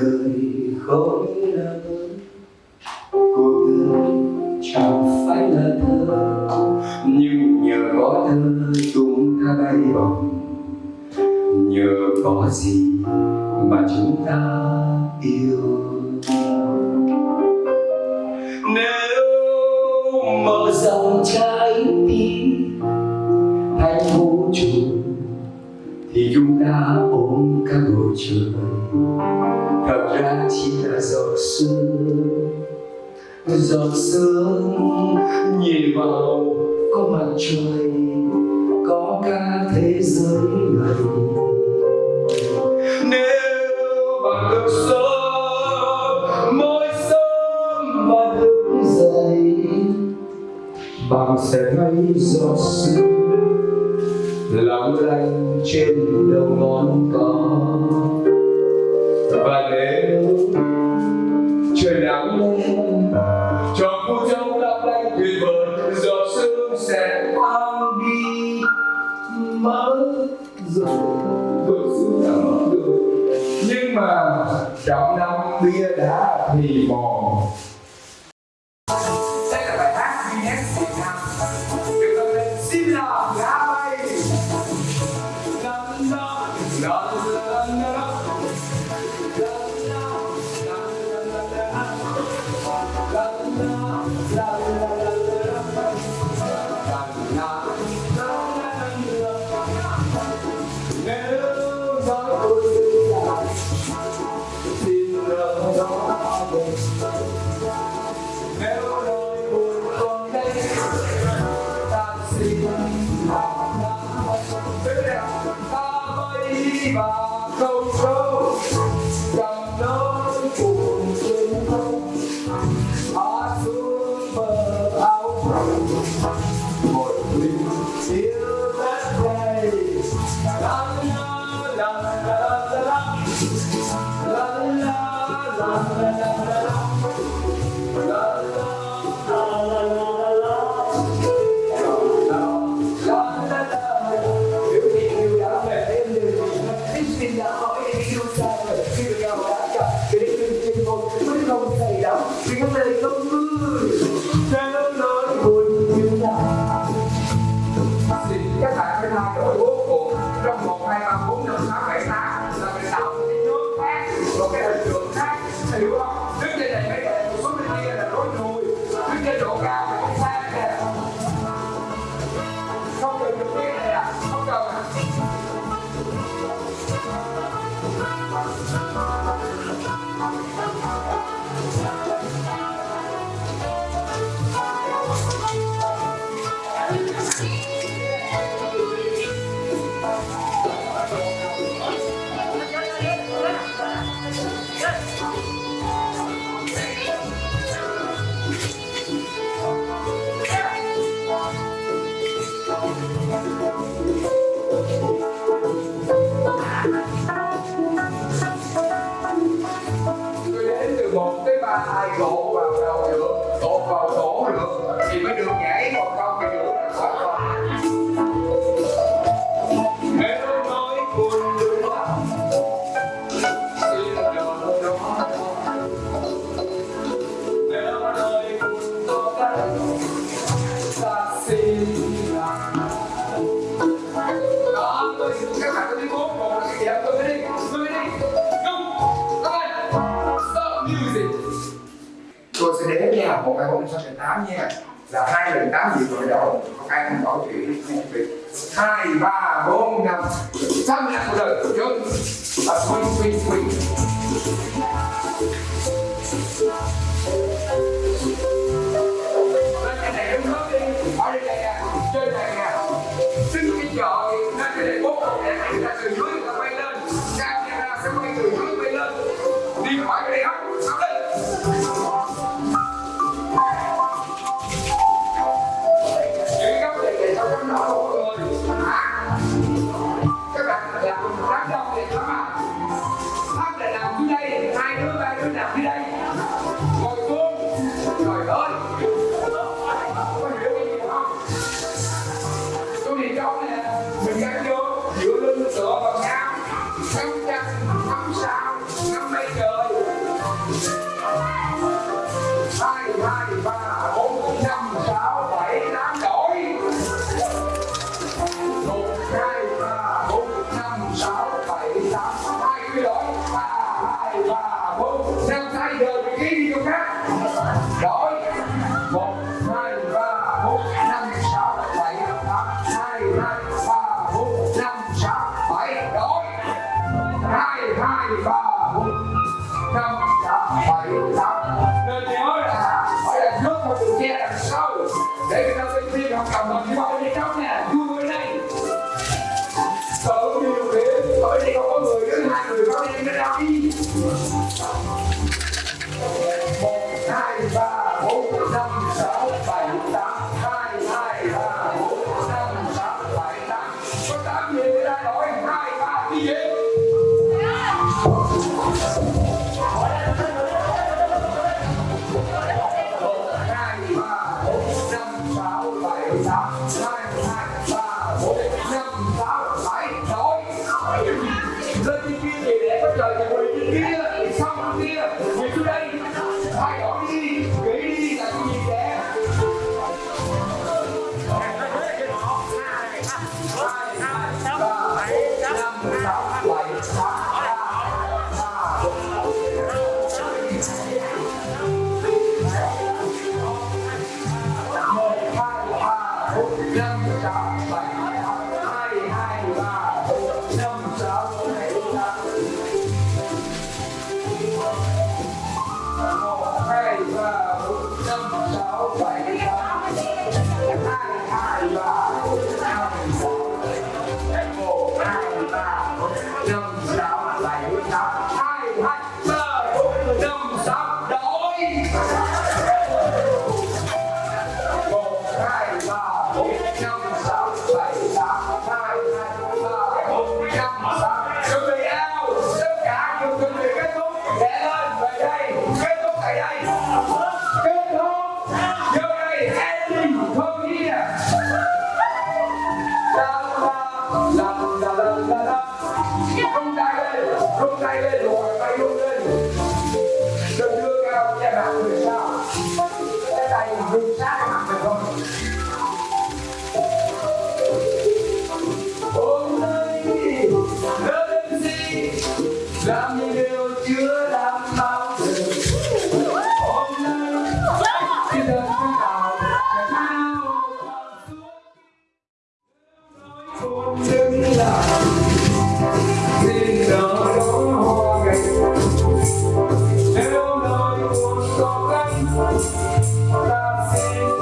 đời không là bớt cuộc đời chẳng phải là thơ nhưng nhờ có thơ chúng ta bay bổng nhờ có gì mà chúng ta yêu nếu mở dòng trái tim hạnh phúc chúng thì cũng ta ôm cả bầu trời. Thật ra chỉ là giọt sương. Giọt sương nhìn vào có mặt trời, có cả thế giới này. Nếu bạn được sớm, mỗi sớm mà thức dậy bạn sẽ thấy giọt sương. Lặng lành trên đầu ngón cỏ và nếu trời nắng lên cho cô trông lấp lánh tuyệt vời, giọt sương sẽ tan đi. Mất rồi vượt sương đã mất rồi nhưng mà trọng năm bia đá thì mòn. La là một bài bốn sáu bảy tám nha. Là hai lần tám gì rồi đó không ai không bảo chuyện hai, ba, bốn, năm. Tám mươi năm một lần trước là quỳnh quỳnh quỳnh they don't have Nothing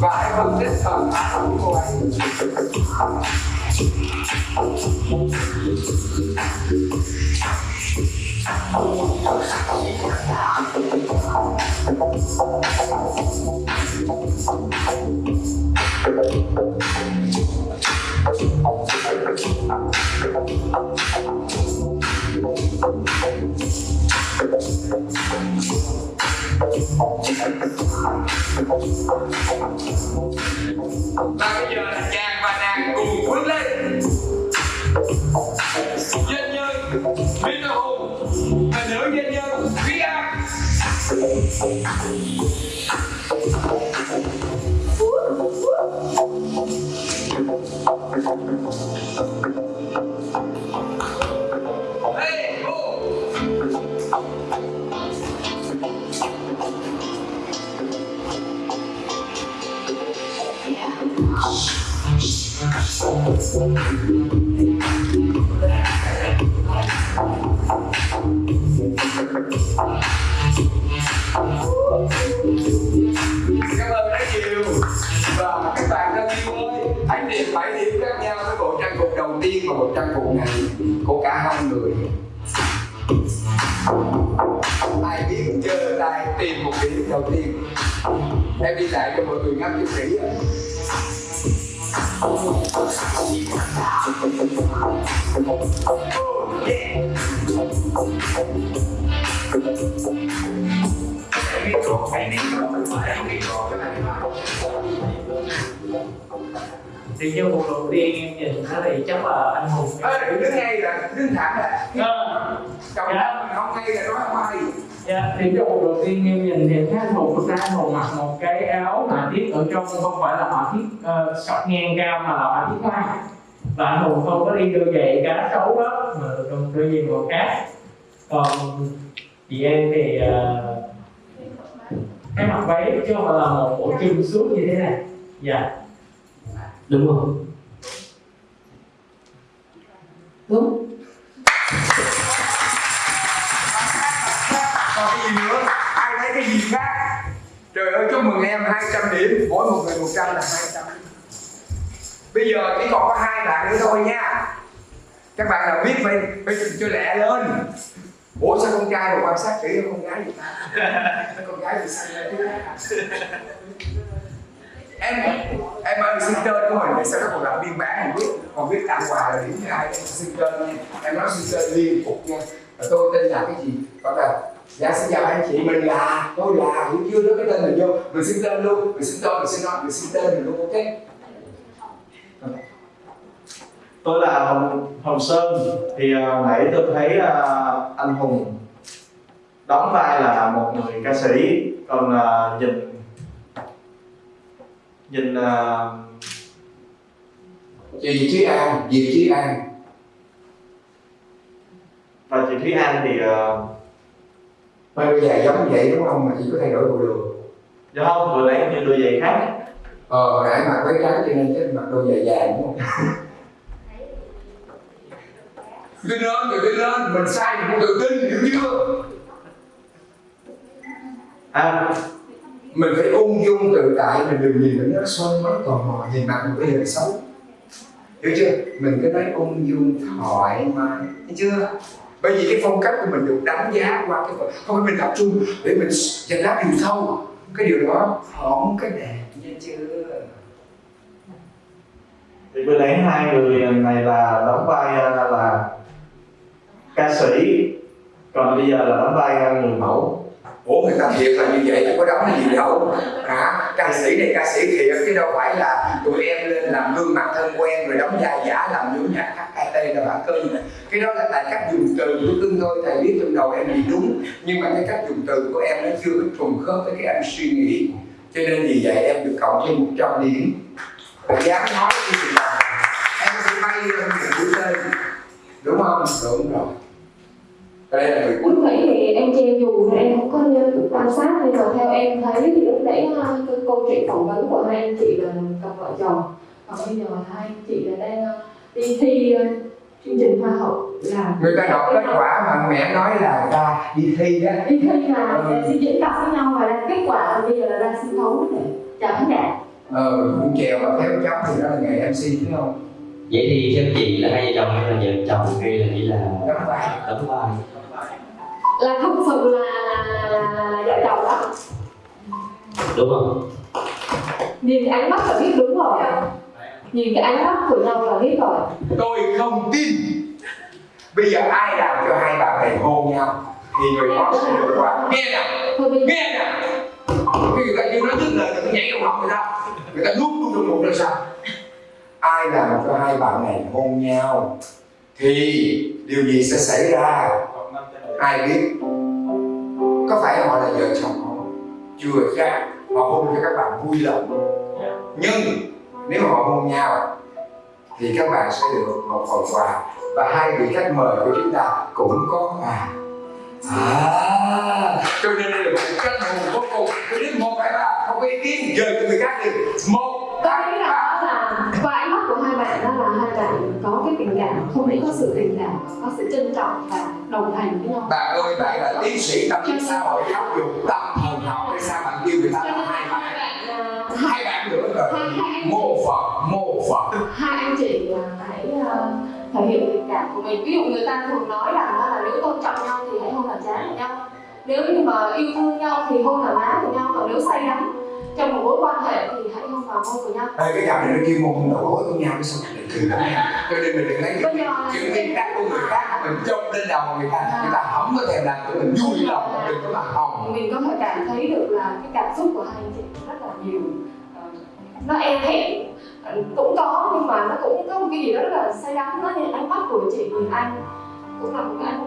và hãy cùng tiếp cận tác phẩm của anh Thank you và bây giờ là chàng và nàng cùng bước lên dân nhân biết đâu hùng hình nữ dân nhân quý an Đi lại cho mọi người ngắm cho kỹ video hấp dẫn thì trang phục đầu tiên em nhìn nó thì chắc là anh hùng. Ê, đừng đứng ngay là đứng thẳng là Ờ, chồng mình không ngay là nói không hay dạ, thì trang phục đầu tiên em nhìn thì thấy anh hùng thực ra anh hùng mặc một cái áo họa tiết ở trong không phải là họa tiết uh, sọc ngang cao mà là họa tiết hoa. Và anh hùng không có đi đôi giày cá sấu đó mà trong đôi giày màu cát. Còn chị em thì uh, cái mặc váy chứ không phải là một bộ chung suốt như thế này. Dạ đúng không? Đúng. Còn cái gì nữa? Ai thấy cái gì khác? Trời ơi chúc mừng em 200 điểm. Mỗi một người 100 là 200 bây giờ chỉ còn có hai bạn nữa thôi nha. Các bạn nào biết phải phải cho lẹ lên. Ủa sao con trai mà quan sát kỹ con gái vậy ta? Con gái thì xanh lên chứ em em ơi xin tên của mình để sau đó còn làm biên bản mình biết. Còn biết tặng quà là điểm thứ hai em xin tên em nói xin tên liên tục nha. Và tôi tên là cái gì? Có là dạ xin chào anh chị mình là tôi là hiểu chưa nói cái tên mình vô. Mình xin tên luôn mình xin tên mình xin nói mình xin tên mình luôn ok? Tôi là hồng hồng sơn. Thì uh, nãy tôi thấy uh, anh hùng đóng vai là một người ca sĩ. Còn uh, nhìn nhìn uh, chị Thúy An Diệp Thúy An. và chị Thúy An thì uh, bây giờ giống vậy đúng không? Mà chỉ có thay đổi bộ đồ. Dạ không vừa nãy như đôi giày khác. Ờ hồi nãy mặc váy trắng cho nên chắc mặc đôi giày dài đúng không? Tự tin lên, tự tin lên, mình sai mình cũng tự tin, hiểu chưa? à mình phải ung dung tự tại, mình đừng nhìn mình nó soi mắt tò mò, nhìn mặt mình có hơi xấu Hiểu chưa? Mình cứ nói ung dung, thoải mái, hiểu chưa? Bởi vì cái phong cách của mình được đánh giá qua cái phần Không phải mình tập trung để mình dành lát điều sâu Cái điều đó không cái đẹp, nha chưa? thì vừa nãy hai người này là đóng vai à, là ca sĩ còn bây giờ là đóng vai à, người mẫu Ủa người ta thiệt là như vậy, chứ có đóng gì đâu. Hả? Ca sĩ này ca sĩ thiệt chứ đâu phải là tụi em lên làm gương mặt thân quen rồi đóng vai giả làm những nhạc HKT là bản cưng à. Cái đó là tại cách dùng từ của cưng thôi, thầy biết trong đầu em gì đúng Nhưng mà cái cách dùng từ của em nó chưa có trùng khớp với cái anh suy nghĩ. Cho nên vì vậy em được cộng thêm 100 điểm. Và dám nói cái gì là em sẽ bay lên những mũi tên. Đúng không? Đúng rồi. Và đây là người cuối lúc nãy thì em che dù em không có được quan sát nhưng mà theo em thấy thì lúc nãy ha, cái câu chuyện phỏng vấn của hai anh chị là cặp vợ chồng. Còn bây giờ là hai anh chị là đang ờ, đi thi ờ, chương trình hoa hậu là người ta đọc kết quả mà mẹ nói là người ta đi thi đó đi thi là Ừ. sẽ diễn tập với nhau và ra kết quả. Là bây giờ là ra sân khấu để chào khán giả. Ờ cũng chèo và theo cháu thì đó là nghề mc đúng không? Vậy thì theo chị là hai vợ chồng hay là vợ chồng hay là chỉ là đóng vai. đóng vai là không sự là là, là, là, là vợ chồng đó. Đúng không? Nhìn cái ánh mắt là biết đúng rồi. Nhìn cái ánh mắt của nhau là biết rồi. Tôi không tin. Bây giờ ai làm cho hai bạn này hôn nhau? Thì người đó sẽ được qua nghe nào nghe nào cái người ta kêu nó dứt lời người ta nhảy trong họng người ta. Người ta nuốt luôn trong bụng ra sao? Ai làm cho hai bạn này hôn nhau thì điều gì sẽ xảy ra ai biết? Có phải họ là vợ chồng không chưa chắc họ hôn cho các bạn vui lòng. Nhưng nếu họ hôn nhau thì các bạn sẽ được một phần quà và hai vị khách mời của chúng ta cũng có quà. À. Cho nên đây là một cách hùng vô cùng. Tôi biết một hai ba không có ý kiến dời cho người khác đi một hai ba là đó là qua ánh mắt của hai bạn đó là hai bạn không chỉ có sự tình cảm có sự trân trọng và đồng hành với nhau. Bạn ơi bạn là tiến sĩ tâm lý xã hội giáo dục tâm thần học. Hay sao bạn kêu người ta là hai bạn? hai bạn nữa rồi. mô phật mô phật. Hai anh chị là hãy ờ, thể hiện tình cảm của mình. Ví dụ người ta thường nói rằng là nếu tôn trọng nhau thì hãy hôn làm chán của nhau. Nếu như mà yêu thương nhau thì hôn là má của nhau. Còn nếu say đắm trong một mối quan hệ thì hãy hôn vào môi của nhau. Ê, cái cặp này nó kêu môn đầu gối của nhau cái sao này cười lắm nha cho nên mình đừng lấy là những tiếng đắc của người khác mình chụp lên đầu người ta. Người ta không có thèm làm của mình vui lòng mình đừng có mà hồng mình có thể cảm thấy được là cái cảm xúc của hai anh chị rất là nhiều. Ờ, nó e thẹn ờ, cũng có nhưng mà nó cũng có một cái gì đó rất là say đắm nó như ánh mắt của chị nhìn anh. Cũng là một cái ánh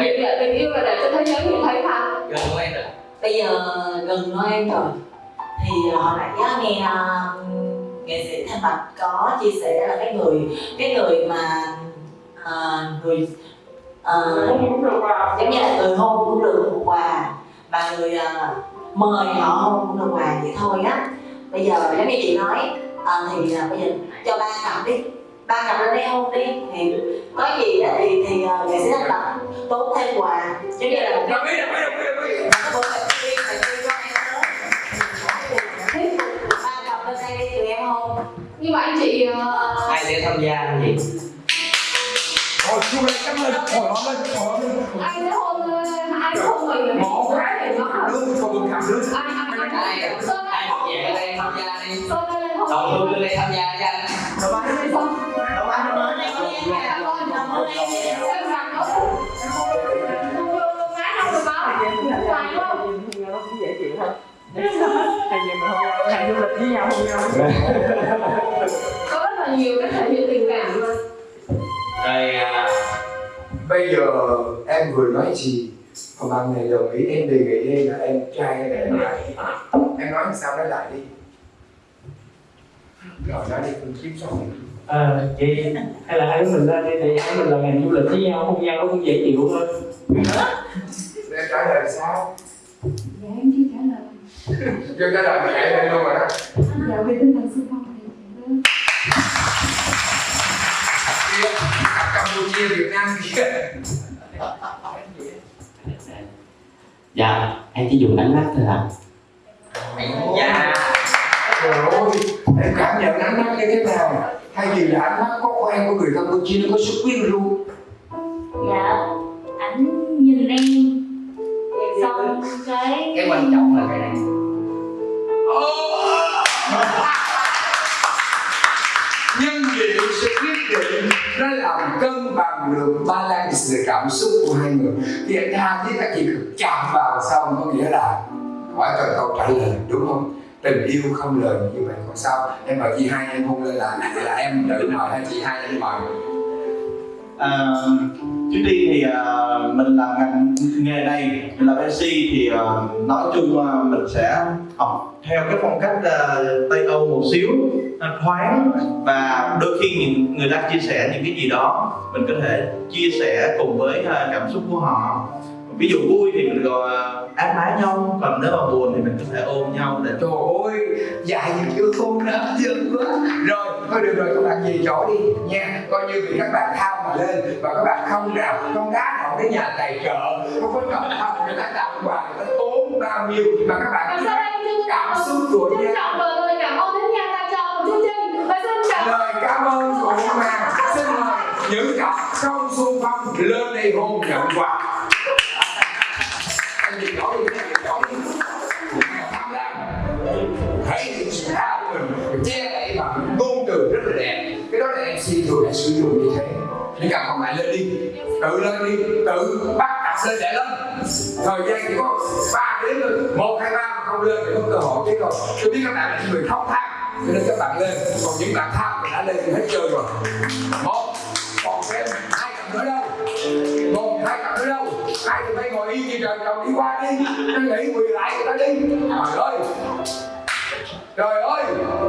hiện là tình yêu là để cho thế giới nhìn thấy mà. Gần em rồi bây giờ gần Noel rồi. Thì ờ, hồi nãy á, nghe ờ, nghệ sĩ Thanh Bạch có chia sẻ là cái người cái người mà ờ, người ờ, vào giống như là người hôn cũng được một quà. Và người ờ, mời họ hôn cũng được quà vậy thôi á. Bây giờ giống như chị nói ờ, thì ờ, bây giờ cho ba cặp đi. Ba cặp lên đây hôn đi. Thì có gì á thì thì ờ, nghệ sĩ Thanh Bạch tốn thêm quà giống như là một cái đồng ý đồng ý đồng ý đồng ý Cô phải đi, phải đi cho em tới. Ba cặp lên đây đi, tụi em hôn. nhưng mà anh chị ờ, ai sẽ tham gia làm gì Thôi chú lên cắm lên, hồi hộp lên, hồi hộp lên ai sẽ hôn ờ, ai sẽ hôn mình Một cái thì nó Đứa không được cầm đứa ai ai ai ai Sơn ai ơi, học về đây tham gia đi Sơn ơi, hôn đồng hương lên đây tham gia cho anh Sơn. Cảm ơn em, cảm ơn, cảm ơn em. Em rằng nó không? nó cũng dễ chịu hay gì mình không hay du lịch với nhau không nhau Có rất là nhiều cách thể hiện tình cảm mà rồi à, Bây giờ em vừa nói gì? Còn bạn này đồng ý em đề nghị đây là em trai hay là em gái? Em nói sao nói lại đi. Rồi nói đi, con chiếm xong ờ vậy hay là hai đứa mình lên đi thì hai mình là ngành du lịch với nhau không nhau nó cũng dễ chịu hơn Em trả lời sao? Dạ em chưa trả lời. Chưa trả lời mà nhảy lên luôn rồi đó? Dạ về tinh thần xung phong thì Kia, Campuchia, Việt Nam kia dạ em chỉ dùng ánh mắt thôi ạ. Dạ. Trời ơi, em cảm nhận ánh mắt như thế nào? Thay vì là ánh mắt có quen của người Campuchia nó có sức quyến luôn dạ ảnh nhìn em cái quan trọng là cái này Nhân diện sẽ quyết định nó làm cân bằng được balance cảm xúc của hai người Thì anh tha thiết các chị được chạm vào xong có nghĩa là hỏi cần câu trả lời đúng không? Tình yêu không lời như vậy còn sao? Em mời chị hai em hôn lên là là em tự mời hay chị hai em mời? À, trước tiên thì uh, mình làm ngành nghề này mình làm MC thì uh, nói chung uh, mình sẽ học theo cái phong cách uh, Tây Âu một xíu uh, thoáng và đôi khi những người đang chia sẻ những cái gì đó mình có thể chia sẻ cùng với uh, cảm xúc của họ. Ví dụ vui thì mình gọi áp mái nhau còn nếu mà buồn thì mình có thể ôm nhau để Trời ơi, dài những yêu thương đó dân quá. Rồi, thôi được rồi các bạn về chỗ đi. Nha Coi như vì các bạn thao mà lên Và các bạn không nào, con gái nào đến nhà tài trợ Không có cầm thao, người ta tặng quà, người ta tốn bao nhiêu Mà các bạn cảm xúc của nhau trọng và lời cảm ơn đến nhà tài trợ của chương trình. Và xin cảm Lời cảm ơn của Hoàng Xin mời những cặp không xung phong lên đây hôn nhận quà. Anh đi, đi. Tham lam sự mình che tự lên đi, tự bắt đặt lên để lên thời gian chỉ có ba đến thôi. Một, hai, ba mà không lên thì có cơ hội chứ rồi. Tôi biết các bạn là những người không tham cho nên các bạn lên. Còn những bạn tham thì đã lên thì hết chơi rồi. Một, còn thêm hai cặp nữa đâu. Một, hai cặp nữa đâu. Hai tụi bay ngồi yên như trời, chồng đi qua đi. Nó nghĩ quỳ lại người ta đi. Trời ơi trời ơi,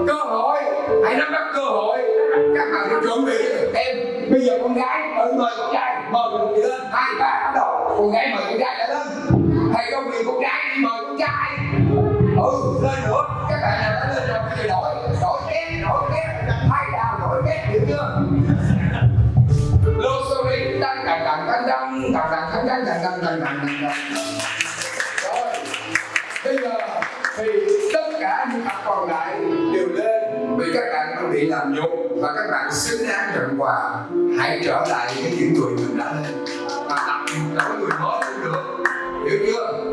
cơ hội. Hãy nắm bắt cơ hội. Các bạn hãy chuẩn bị. Em, bây giờ con gái ở mời con trai. Mời con người lên. Hai ba bắt đầu. Con gái mời con trai đã lên. Thầy không vì con gái đi mời con trai? Ừ lên nữa. Các bạn nào đã lên rồi bây đổi. Đổi két đổi két thay đào đổi két hiểu chưa? Lô sorry tăng tăng tăng tăng tăng tăng tăng tăng tăng tăng tăng tăng cả những cặp còn lại đều lên vì các bạn đã bị làm nhục và các bạn xứng đáng nhận quà. Hãy trở lại với những người mình đã lên và tập trở người mới cũng được. Hiểu chưa?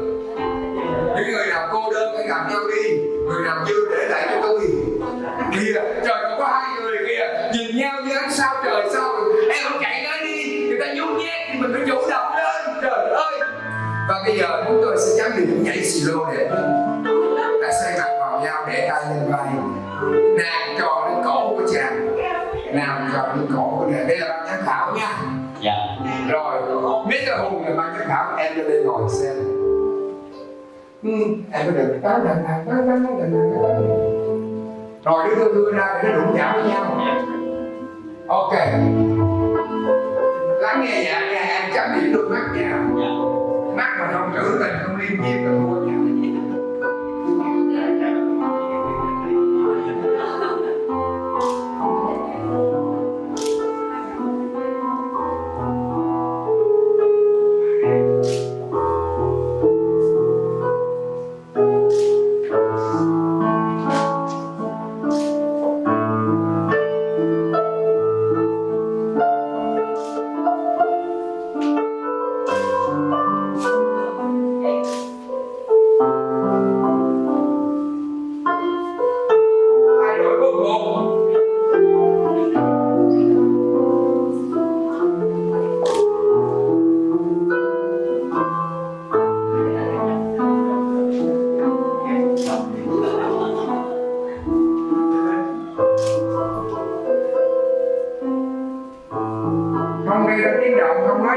Những người nào cô đơn hãy gặp nhau đi, người nào chưa để lại cho tôi em có được tán đàn đàn tán tán tán rồi đưa tôi đưa ra để nó đụng chạm với nhau. Ok. Lắng nghe dạ nghe, em chấm điểm đôi mắt nha. Mắt mà không trữ tình, không liên diêm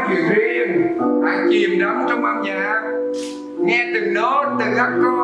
chuyện riêng hãy chìm đắm trong âm nhạc. Nghe từng nốt từng accord